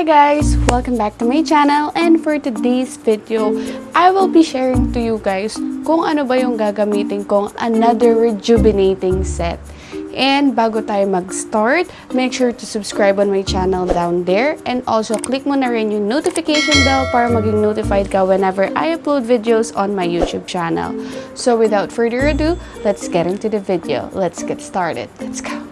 Hi guys! Welcome back to my channel and for today's video, I will be sharing to you guys kung ano ba yung gagamitin kong another rejuvenating set. And bago tayo mag-start, make sure to subscribe on my channel down there and also click mo na rin yung notification bell para maging notified ka whenever I upload videos on my YouTube channel. So without further ado, let's get into the video. Let's get started. Let's go!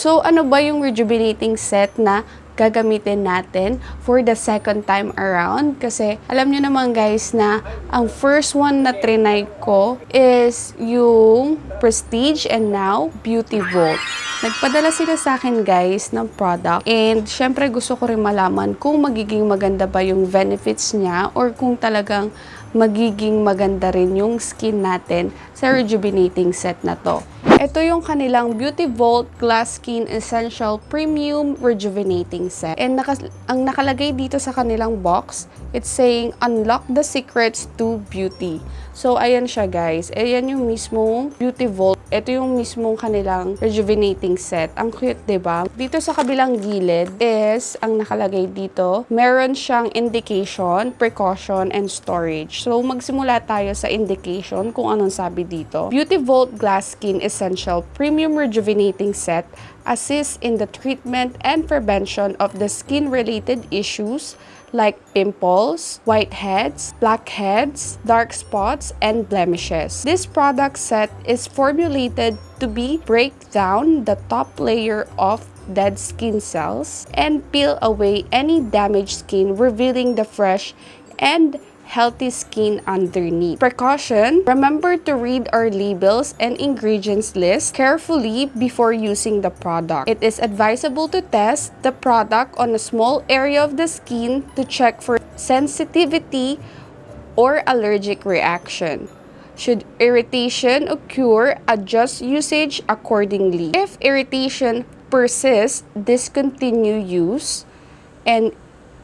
So, ano ba yung rejuvenating set na gagamitin natin for the second time around? Kasi, alam nyo naman guys na ang first one na trinay ko is yung Prestige and now Beauty Vault. Nagpadala sila sa akin guys ng product and syempre gusto ko rin malaman kung magiging maganda ba yung benefits niya or kung talagang magiging maganda rin yung skin natin sa rejuvenating set na to. Ito yung kanilang Beauty Vault Glass Skin Essential Premium Rejuvenating Set. And naka ang nakalagay dito sa kanilang box, it's saying, Unlock the Secrets to Beauty. So, ayan siya guys. Ayan yung mismong Beauty Vault. Ito yung mismong kanilang rejuvenating set. Ang cute, ba diba? Dito sa kabilang gilid is, ang nakalagay dito, meron siyang indication, precaution, and storage. So, magsimula tayo sa indication kung anong sabi dito. Beauty Vault Glass Skin Essential Premium Rejuvenating Set assists in the treatment and prevention of the skin-related issues like pimples, whiteheads, blackheads, dark spots, and blemishes. This product set is formulated to be break down the top layer of dead skin cells and peel away any damaged skin, revealing the fresh and healthy skin underneath. Precaution, remember to read our labels and ingredients list carefully before using the product. It is advisable to test the product on a small area of the skin to check for sensitivity or allergic reaction. Should irritation occur, adjust usage accordingly. If irritation persists, discontinue use and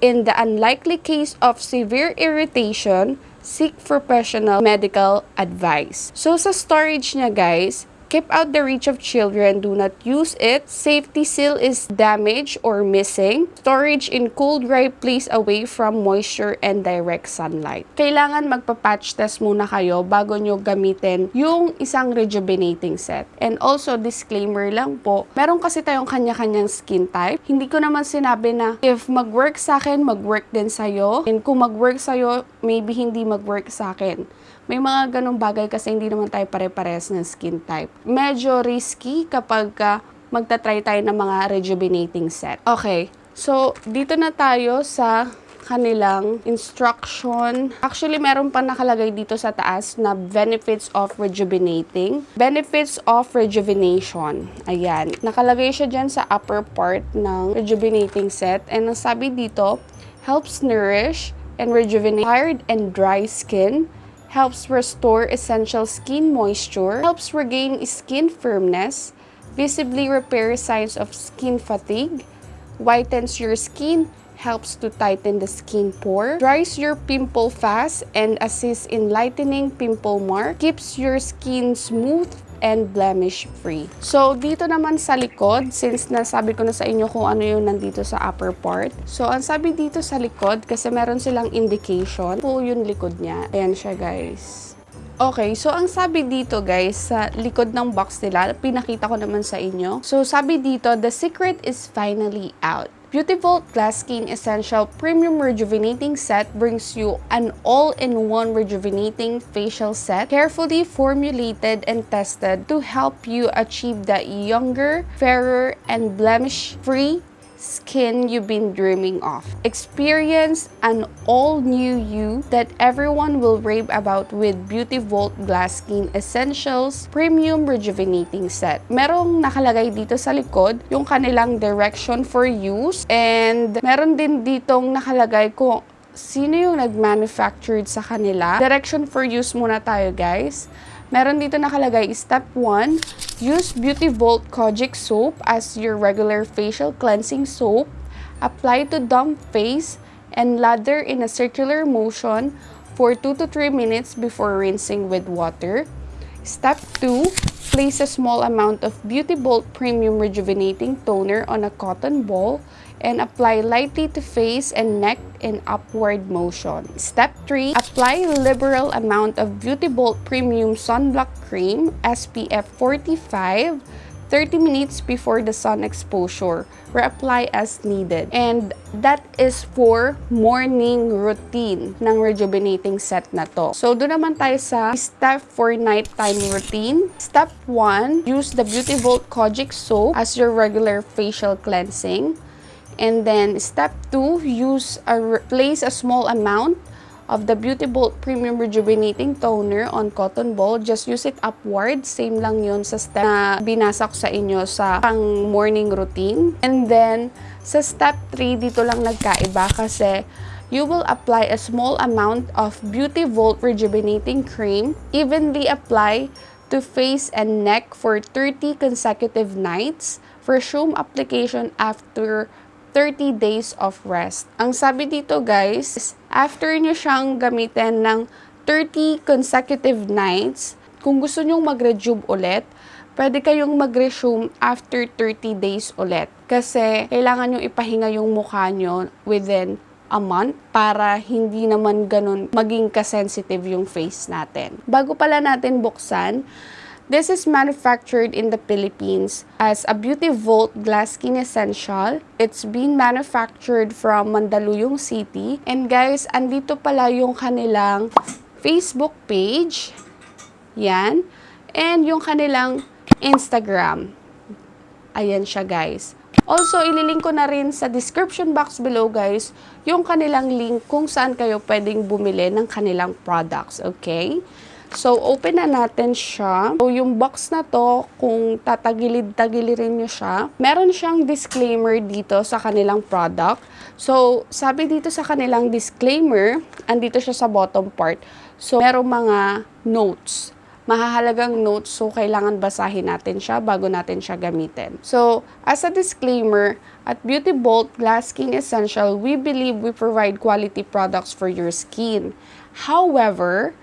In the unlikely case of severe irritation, seek professional medical advice. So sa storage niya guys, Keep out the reach of children. Do not use it. Safety seal is damaged or missing. Storage in cool, dry place away from moisture and direct sunlight. Kailangan magpa-patch test muna kayo bago nyo gamitin yung isang rejuvenating set. And also, disclaimer lang po, meron kasi tayong kanya-kanyang skin type. Hindi ko naman sinabi na if mag-work sa akin, mag-work din sa'yo. And kung mag-work sa'yo, maybe hindi mag-work sa akin. May mga ganong bagay kasi hindi naman tayo pare-pares ng skin type. Medyo risky kapag ka magta-try tayo ng mga rejuvenating set. Okay, so dito na tayo sa kanilang instruction. Actually, meron pa nakalagay dito sa taas na benefits of rejuvenating. Benefits of rejuvenation. Ayan. Nakalagay siya dyan sa upper part ng rejuvenating set. And ang sabi dito, helps nourish and rejuvenate tired and dry skin, helps restore essential skin moisture, helps regain skin firmness, visibly repair signs of skin fatigue, whitens your skin, helps to tighten the skin pore, dries your pimple fast and assists in lightening pimple mark, keeps your skin smooth and blemish-free. So, dito naman sa likod, since nasabi ko na sa inyo kung ano yung nandito sa upper part. So, ang sabi dito sa likod, kasi meron silang indication po yung likod niya. Ayan siya, guys. Okay, so ang sabi dito guys, sa likod ng box nila, pinakita ko naman sa inyo. So sabi dito, the secret is finally out. Beautiful Glass Skin Essential Premium Rejuvenating Set brings you an all-in-one rejuvenating facial set, carefully formulated and tested to help you achieve that younger, fairer, and blemish-free skin you've been dreaming of. Experience an all-new you that everyone will rave about with Beauty Vault Glass Skin Essentials Premium Rejuvenating Set. Merong nakalagay dito sa likod yung kanilang direction for use and meron din ditong nakalagay kung sino yung nag-manufactured sa kanila. Direction for use muna tayo guys. Meron dito nakalagay, step 1, use Beauty Vault Kojic Soap as your regular facial cleansing soap. Apply to damp face and lather in a circular motion for 2 to 3 minutes before rinsing with water. Step 2, place a small amount of Beauty Bolt Premium Rejuvenating Toner on a cotton ball and apply lightly to face and neck in upward motion. Step 3. Apply liberal amount of Beauty Bolt Premium Sunblock Cream SPF 45 30 minutes before the sun exposure. Reapply as needed. And that is for morning routine ng rejuvenating set na to. So, doon naman tayo sa step for nighttime routine. Step 1, use the Beauty Vault Kojic Soap as your regular facial cleansing. And then, step 2, use a, place a small amount of the Beauty Bolt Premium Rejuvenating Toner on cotton ball. Just use it upward. Same lang yun sa step na binasa ko sa inyo sa pang morning routine. And then, sa step 3, dito lang nagkaiba kasi you will apply a small amount of Beauty Volt Rejuvenating Cream, evenly apply to face and neck for 30 consecutive nights. Resume application after 30 days of rest. Ang sabi dito guys, after nyo siyang gamitin ng 30 consecutive nights, kung gusto nyong mag-rejuve ulit, pwede kayong mag-resume after 30 days ulit. Kasi kailangan nyo ipahinga yung mukha nyo within a month para hindi naman ganun maging kasensitive yung face natin. Bago pala natin buksan, This is manufactured in the Philippines as a Beauty Volt Glass Skin Essential. It's been manufactured from Mandaluyong City. And guys, andito pala yung kanilang Facebook page. Yan. And yung kanilang Instagram. Ayan siya guys. Also, ililink ko na rin sa description box below guys yung kanilang link kung saan kayo pwedeng bumili ng kanilang products. Okay? So, open na natin siya. So, yung box na to, kung tatagilid-tagilirin nyo siya, meron siyang disclaimer dito sa kanilang product. So, sabi dito sa kanilang disclaimer, andito siya sa bottom part. So, merong mga notes mahahalagang notes so kailangan basahin natin siya bago natin siya gamitin. So, as a disclaimer, at Beauty Bolt Glass Skin Essential, we believe we provide quality products for your skin. However,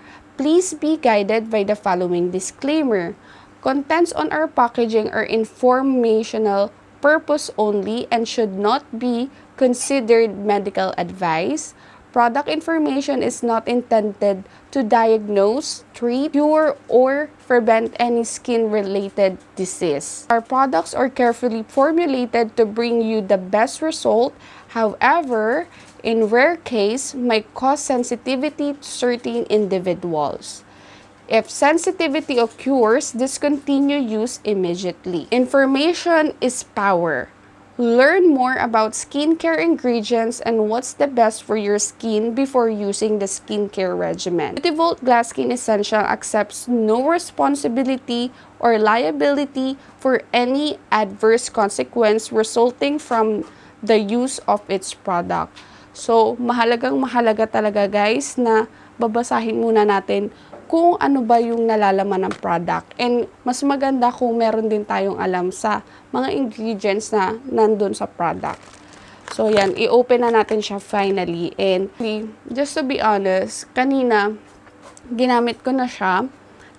Please be guided by the following disclaimer. Contents on our packaging are informational purpose only and should not be considered medical advice. Product information is not intended to diagnose, treat, cure, or prevent any skin-related disease. Our products are carefully formulated to bring you the best result. However, in rare case, may cause sensitivity to certain individuals. If sensitivity occurs, discontinue use immediately. Information is power. Learn more about skincare ingredients and what's the best for your skin before using the skincare regimen. Beautyvolt Glass Skin Essential accepts no responsibility or liability for any adverse consequence resulting from the use of its product. So, mahalagang mahalaga talaga guys na babasahin muna natin kung ano ba yung nalalaman ng product. And mas maganda kung meron din tayong alam sa mga ingredients na nandun sa product. So, yan. I-open na natin siya finally. And just to be honest, kanina, ginamit ko na siya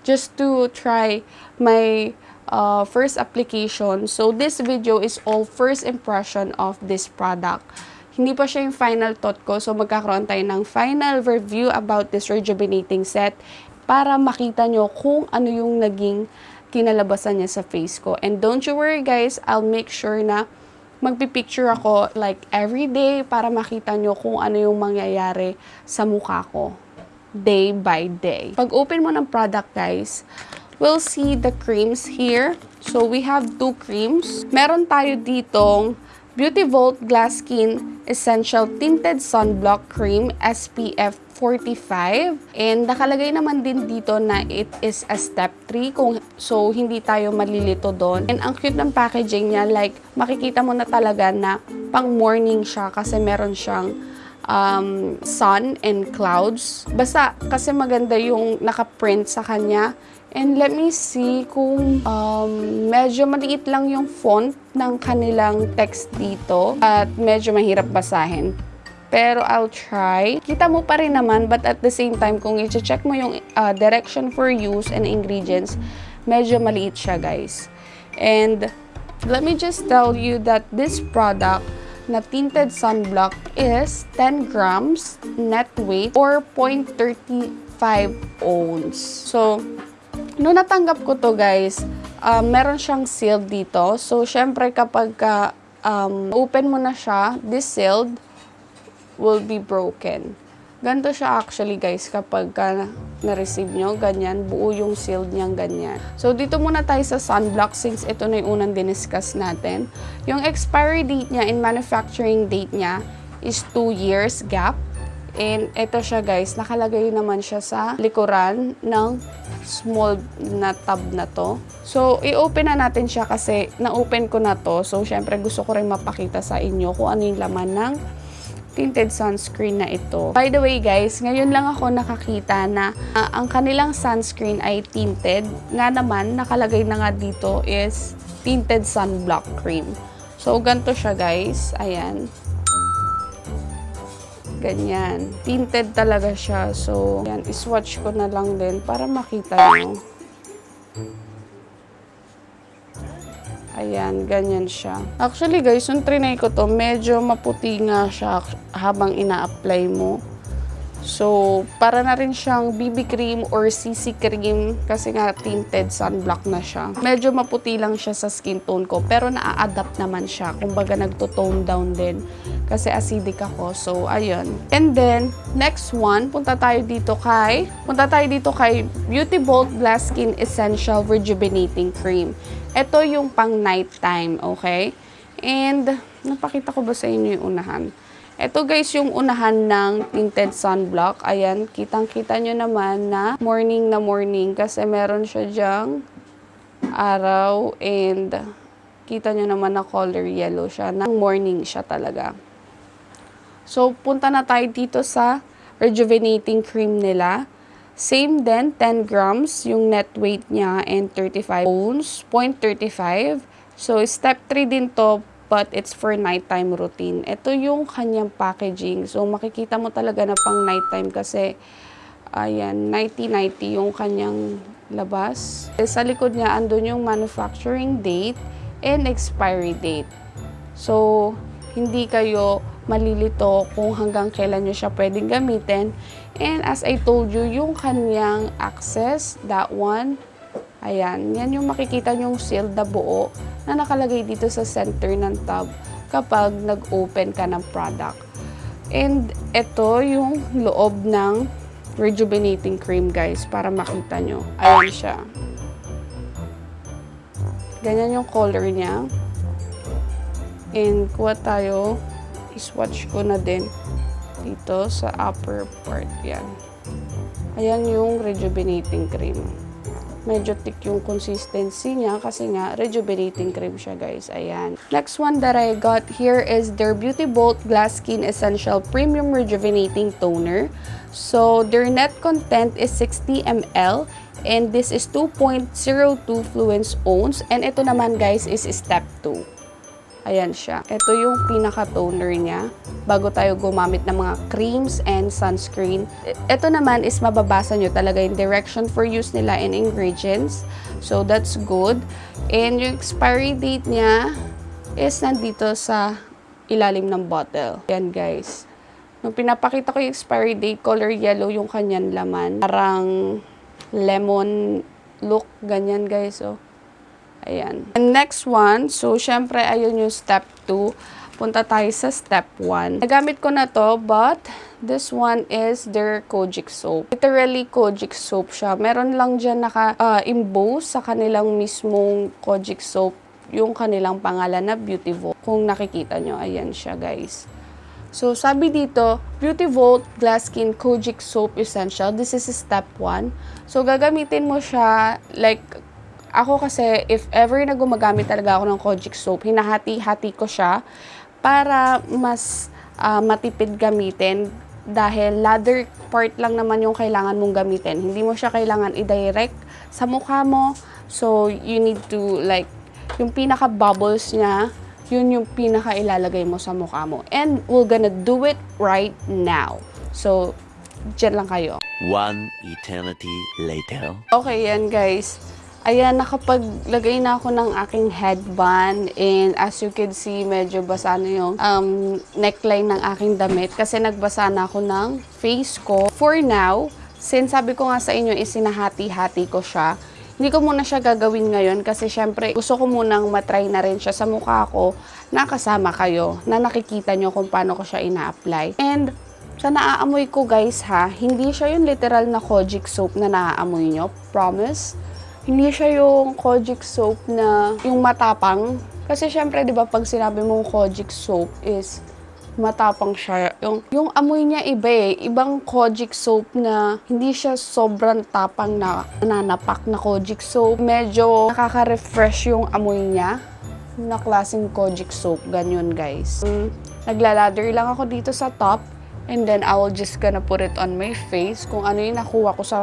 just to try my uh, first application. So, this video is all first impression of this product. Hindi pa siya yung final thought ko, so magkakaroon tayo ng final review about this rejuvenating set para makita nyo kung ano yung naging kinalabasan niya sa face ko. And don't you worry guys, I'll make sure na magpipicture ako like every day para makita nyo kung ano yung mangyayari sa mukha ko day by day. Pag open mo ng product guys, we'll see the creams here. So we have two creams. Meron tayo ditong Beauty Volt Glass Skin Essential Tinted Sunblock Cream SPF 45. And nakalagay naman din dito na it is a step 3 kung so hindi tayo malilito doon. And ang cute ng packaging niya like makikita mo na talaga na pang morning siya kasi meron siyang um, sun and clouds. Basta kasi maganda yung nakaprint sa kanya And let me see kung um, medyo maliit lang yung font ng kanilang text dito at medyo mahirap basahin. Pero I'll try. Kita mo pa rin naman but at the same time kung i-check mo yung uh, direction for use and ingredients, medyo maliit siya guys. And let me just tell you that this product na tinted sunblock is 10 grams net weight or 0.35 ounce. So, Noong natanggap ko to guys, um, meron siyang sealed dito. So, syempre kapag ka, um, open mo na siya, this sealed will be broken. Ganito siya actually guys kapag ka na-receive nyo, ganyan, buo yung sealed niyang ganyan. So, dito muna tayo sa sunblock since ito na yung unang diniscuss natin. Yung expiry date niya and manufacturing date niya is 2 years gap. And ito siya guys, nakalagay naman siya sa likuran ng small na tub na to. So, i-open na natin siya kasi na-open ko na to. So, syempre gusto ko rin mapakita sa inyo kung ano yung laman ng tinted sunscreen na ito. By the way guys, ngayon lang ako nakakita na ah, ang kanilang sunscreen ay tinted. Nga naman, nakalagay na nga dito is tinted sunblock cream. So, ganito siya guys. Ayan. Ganyan. Tinted talaga siya. So, yan. Iswatch ko na lang din para makita nyo. Ayan, ganyan siya. Actually guys, yung trinay ko to, medyo maputi nga siya habang ina-apply mo. So, para na rin siyang BB cream or CC cream kasi nga tinted sunblock na siya. Medyo maputi lang siya sa skin tone ko pero naa-adapt naman siya. Kumbaga nagto-tone down din kasi acidic ako. So, ayun. And then, next one, punta tayo dito kay, punta tayo dito kay Beauty Bold Glass Skin Essential Rejuvenating Cream. Ito yung pang nighttime, okay? And, napakita ko ba sa inyo yung unahan? Ito guys, yung unahan ng tinted sunblock. Ayan, kitang-kita nyo naman na morning na morning kasi meron siya dyang araw and kita nyo naman na color yellow siya. Na morning siya talaga. So, punta na tayo dito sa rejuvenating cream nila. Same din, 10 grams yung net weight niya and 35 ounce, 0.35. So, step 3 din to, but it's for nighttime routine. Ito yung kanyang packaging. So, makikita mo talaga na pang nighttime kasi, ayan, 90-90 yung kanyang labas. Sa likod niya, andun yung manufacturing date and expiry date. So, hindi kayo malilito kung hanggang kailan nyo siya pwedeng gamitin. And as I told you, yung kanyang access, that one, ayan, yan yung makikita nyong sealed na buo na nakalagay dito sa center ng tub kapag nag-open ka ng product. And ito yung loob ng rejuvenating cream guys para makita nyo. Ayan siya. Ganyan yung color niya. And kuha tayo, iswatch ko na din dito sa upper part. Yan. Ayan yung rejuvenating cream. Medyo thick yung consistency niya kasi nga rejuvenating cream siya guys. Ayan. Next one that I got here is their Beauty Bolt Glass Skin Essential Premium Rejuvenating Toner. So their net content is 60 ml and this is 2.02 fluence ounce and ito naman guys is step 2. Ayan siya. Ito yung pinaka-toner niya bago tayo gumamit ng mga creams and sunscreen. Ito naman is mababasa nyo talaga yung direction for use nila and ingredients. So, that's good. And yung expiry date niya is nandito sa ilalim ng bottle. Yan guys. Nung pinapakita ko yung expiry date, color yellow yung kanyan laman. Parang lemon look, ganyan guys. Oh. Ayan. And next one, so syempre ayun yung step 2. Punta tayo sa step 1. Nagamit ko na to, but this one is their Kojic soap. Literally Kojic soap siya. Meron lang dyan naka-emboss sa kanilang mismong Kojic soap yung kanilang pangalan na Beauty Vault. Kung nakikita nyo, ayan siya guys. So, sabi dito, Beauty Vault Glass Skin Kojic Soap Essential. This is step 1. So, gagamitin mo siya like ako kasi, if ever na gumagamit talaga ako ng Kojic soap, hinahati-hati ko siya para mas uh, matipid gamitin dahil lather part lang naman yung kailangan mong gamitin. Hindi mo siya kailangan i-direct sa mukha mo. So, you need to like, yung pinaka-bubbles niya, yun yung pinaka-ilalagay mo sa mukha mo. And we're gonna do it right now. So, dyan lang kayo. One eternity later. Okay, yan guys. Ayan, nakapaglagay na ako ng aking headband and as you can see, medyo basa na yung um, neckline ng aking damit kasi nagbasa na ako ng face ko. For now, since sabi ko nga sa inyo, isinahati-hati ko siya, hindi ko muna siya gagawin ngayon kasi syempre gusto ko munang matry na rin siya sa mukha ko na kasama kayo, na nakikita nyo kung paano ko siya ina-apply. And sa naaamoy ko guys ha, hindi siya yung literal na kojic soap na naaamoy nyo, promise. Hindi siya yung kojic soap na yung matapang. Kasi syempre 'di ba pag sinabi mong kojic soap is matapang siya. Yung, yung amoy niya iba eh. Ibang kojic soap na hindi siya sobrang tapang na nanapak na kojic soap. Medyo nakaka-refresh yung amoy niya na klaseng kojic soap. Ganyan guys. Mm, naglalather lang ako dito sa top and then I will just gonna put it on my face. Kung ano yung nakuha ko sa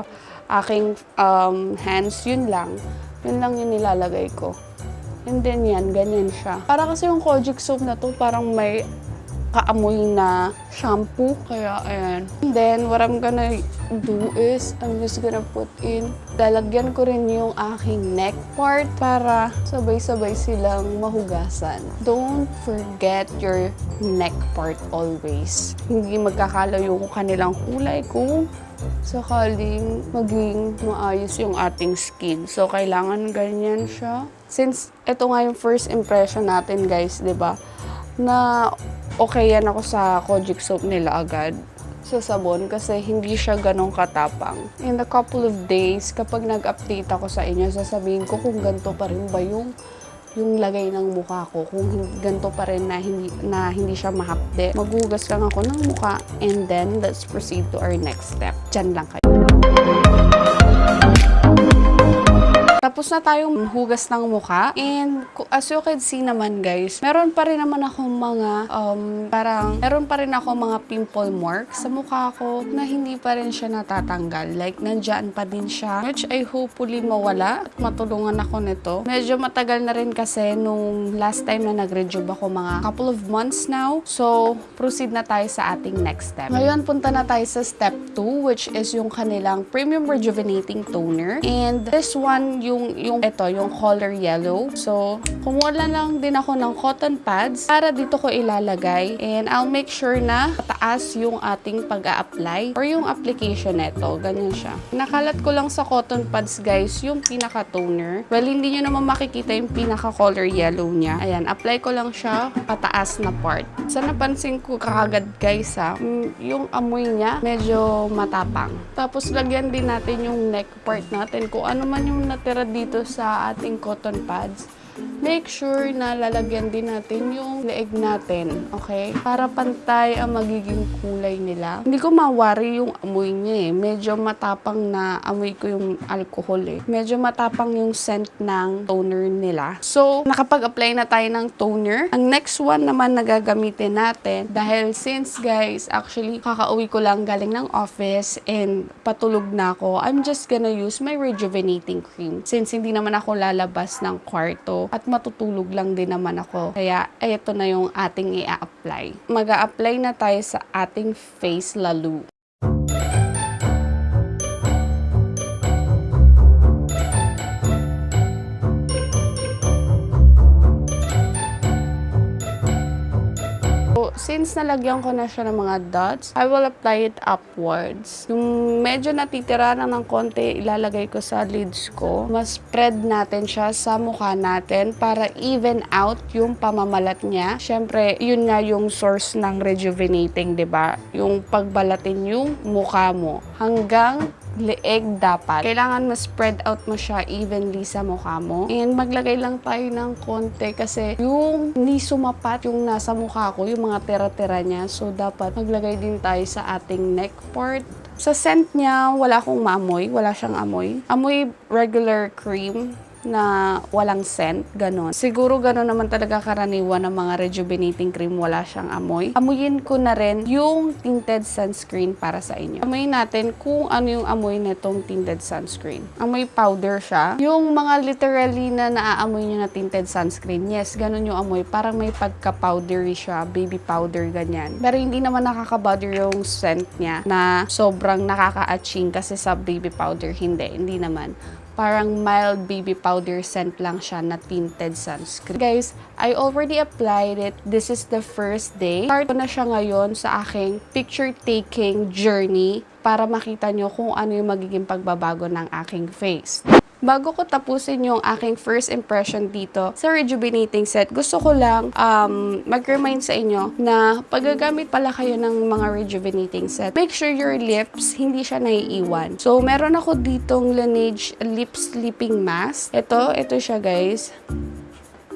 aking um, hands, yun lang. Yun lang yung nilalagay ko. And then yan, ganyan siya. Para kasi yung kojic soap na to, parang may kaamoy na shampoo. Kaya, ayan. And then, what I'm gonna do is, I'm just gonna put in, lalagyan ko rin yung aking neck part para sabay-sabay silang mahugasan. Don't forget your neck part always. Hindi magkakalayo yung kanilang kulay kung sakaling maging maayos yung ating skin. So, kailangan ganyan siya. Since ito nga yung first impression natin, guys, ba? Na okay yan ako sa kojic soap nila agad sa sabon kasi hindi siya ganong katapang. In a couple of days, kapag nag-update ako sa inyo, sasabihin ko kung ganito pa rin ba yung yung lagay ng mukha ko kung ganito pa rin na hindi na hindi siya mahapde. Maghugas lang ako ng mukha and then let's proceed to our next step. Diyan lang kayo. Tapos na tayong hugas ng mukha. And as you can see naman guys, meron pa rin naman akong mga, um, parang, meron pa rin ako mga pimple marks sa mukha ko na hindi pa rin siya natatanggal. Like, nandyan pa din siya. Which I hopefully mawala at matulungan ako nito. Medyo matagal na rin kasi nung last time na nag-rejuve ako mga couple of months now. So, proceed na tayo sa ating next step. Ngayon, punta na tayo sa step 2 which is yung kanilang Premium Rejuvenating Toner. And this one, yung yung ito, yung color yellow. So, kumuha lang din ako ng cotton pads para dito ko ilalagay. And I'll make sure na pataas yung ating pag-a-apply or yung application nito. Ganyan siya. Nakalat ko lang sa cotton pads, guys, yung pinaka-toner. Well, hindi nyo naman makikita yung pinaka-color yellow niya. Ayan, apply ko lang siya pataas na part. Sa napansin ko kagad, guys, ha, mm, yung amoy niya medyo matapang. Tapos, lagyan din natin yung neck part natin. Kung ano man yung natira dito sa ating cotton pads, make sure na lalagyan din natin yung leeg natin, okay? Para pantay ang magiging kulay nila. Hindi ko mawari yung amoy niya eh. Medyo matapang na amoy ko yung alcohol eh. Medyo matapang yung scent ng toner nila. So, nakapag-apply na tayo ng toner. Ang next one naman na gagamitin natin, dahil since guys, actually, kakauwi ko lang galing ng office and patulog na ako, I'm just gonna use my rejuvenating cream. Since hindi naman ako lalabas ng kwarto at matutulog lang din naman ako. Kaya, ito na yung ating i-apply. mag apply na tayo sa ating face lalo. Since nalagyan ko na siya ng mga dots, I will apply it upwards. Yung medyo natitira na ng konti, ilalagay ko sa lids ko. Mas spread natin siya sa mukha natin para even out yung pamamalat niya. Siyempre, yun nga yung source ng rejuvenating, ba? Yung pagbalatin yung mukha mo hanggang leeg dapat. Kailangan ma-spread out mo siya evenly sa mukha mo. And maglagay lang tayo ng konti kasi yung hindi sumapat yung nasa mukha ko, yung mga tera-tera niya. So, dapat maglagay din tayo sa ating neck part. Sa scent niya, wala akong maamoy. Wala siyang amoy. Amoy regular cream na walang scent, ganon. Siguro ganon naman talaga karaniwan ng mga rejuvenating cream, wala siyang amoy. Amuyin ko na rin yung tinted sunscreen para sa inyo. Amuyin natin kung ano yung amoy nitong tinted sunscreen. Amoy powder siya. Yung mga literally na naaamoy nyo na tinted sunscreen, yes, ganon yung amoy. Parang may pagka-powdery siya, baby powder, ganyan. Pero hindi naman nakaka-bother yung scent niya na sobrang nakaka-aching kasi sa baby powder, hindi, hindi naman parang mild baby powder scent lang siya na tinted sunscreen. Guys, I already applied it. This is the first day. Start ko na siya ngayon sa aking picture taking journey para makita nyo kung ano yung magiging pagbabago ng aking face. Bago ko tapusin yung aking first impression dito sa rejuvenating set, gusto ko lang um, mag-remind sa inyo na pag gagamit pala kayo ng mga rejuvenating set, make sure your lips hindi siya naiiwan. So, meron ako ditong Laneige Lip Sleeping Mask. Ito, ito siya guys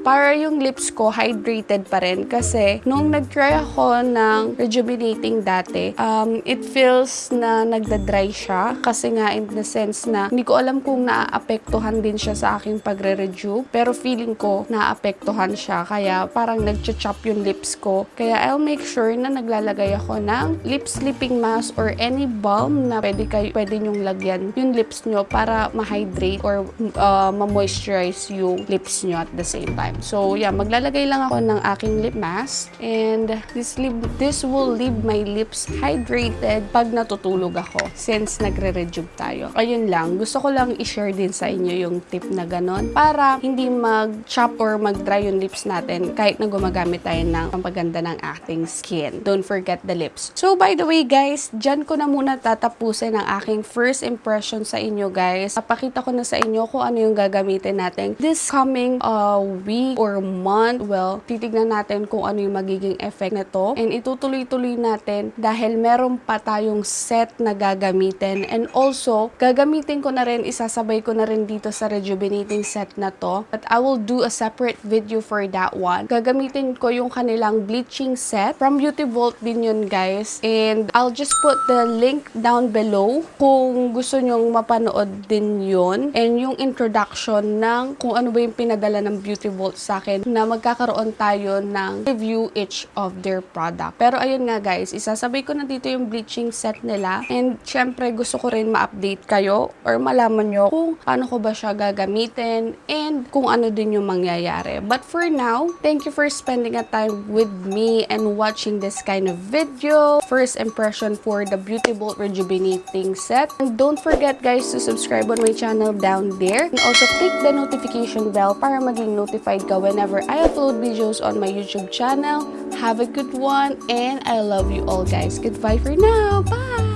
para yung lips ko hydrated pa rin kasi nung nag-try ako ng rejuvenating dati, um, it feels na nagda-dry siya kasi nga in the sense na hindi ko alam kung naaapektuhan din siya sa aking pagre-rejuve pero feeling ko naaapektuhan siya kaya parang nag-chop yung lips ko. Kaya I'll make sure na naglalagay ako ng lip sleeping mask or any balm na pwede, kayo, pwede nyong lagyan yung lips nyo para ma-hydrate or uh, ma-moisturize yung lips nyo at the same time. So, yeah, maglalagay lang ako ng aking lip mask. And this, lip, this will leave my lips hydrated pag natutulog ako since nagre-rejuve tayo. Ayun lang. Gusto ko lang i-share din sa inyo yung tip na ganon para hindi mag-chop or mag-dry yung lips natin kahit na gumagamit tayo ng pampaganda ng ating skin. Don't forget the lips. So, by the way, guys, dyan ko na muna tatapusin ang aking first impression sa inyo, guys. Papakita ko na sa inyo kung ano yung gagamitin natin this coming uh, week or month, well, titignan natin kung ano yung magiging effect nito. And itutuloy-tuloy natin dahil meron pa tayong set na gagamitin. And also, gagamitin ko na rin, isasabay ko na rin dito sa rejuvenating set na to. But I will do a separate video for that one. Gagamitin ko yung kanilang bleaching set. From Beauty Vault din yun, guys. And I'll just put the link down below kung gusto nyong mapanood din yun. And yung introduction ng kung ano ba yung pinadala ng Beauty Vault sa akin na magkakaroon tayo ng review each of their product. Pero ayun nga guys, isasabay ko na dito yung bleaching set nila. And syempre gusto ko rin ma-update kayo or malaman nyo kung paano ko ba siya gagamitin and kung ano din yung mangyayari. But for now, thank you for spending a time with me and watching this kind of video. First impression for the Beauty Bolt Rejuvenating Set. And don't forget guys to subscribe on my channel down there. And also click the notification bell para maging notified ka whenever I upload videos on my YouTube channel. Have a good one and I love you all guys. Goodbye for now. Bye!